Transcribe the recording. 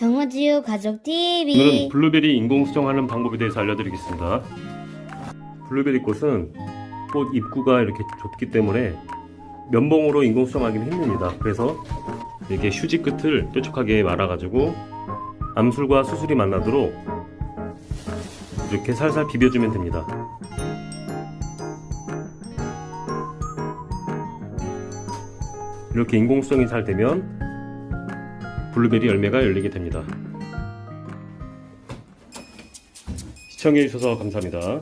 정우지우 가족 TV 오늘은 블루베리 인공 수정하는 방법에 대해서 알려드리겠습니다. 블루베리 꽃은 꽃 입구가 이렇게 좁기 때문에 면봉으로 인공 수정하기는 힘듭니다. 그래서 이렇게 휴지 끝을 뾰족하게 말아가지고 암술과 수술이 만나도록 이렇게 살살 비벼주면 됩니다. 이렇게 인공 수정이 잘 되면 블루베리 열매가 열리게 됩니다. 시청해주셔서 감사합니다.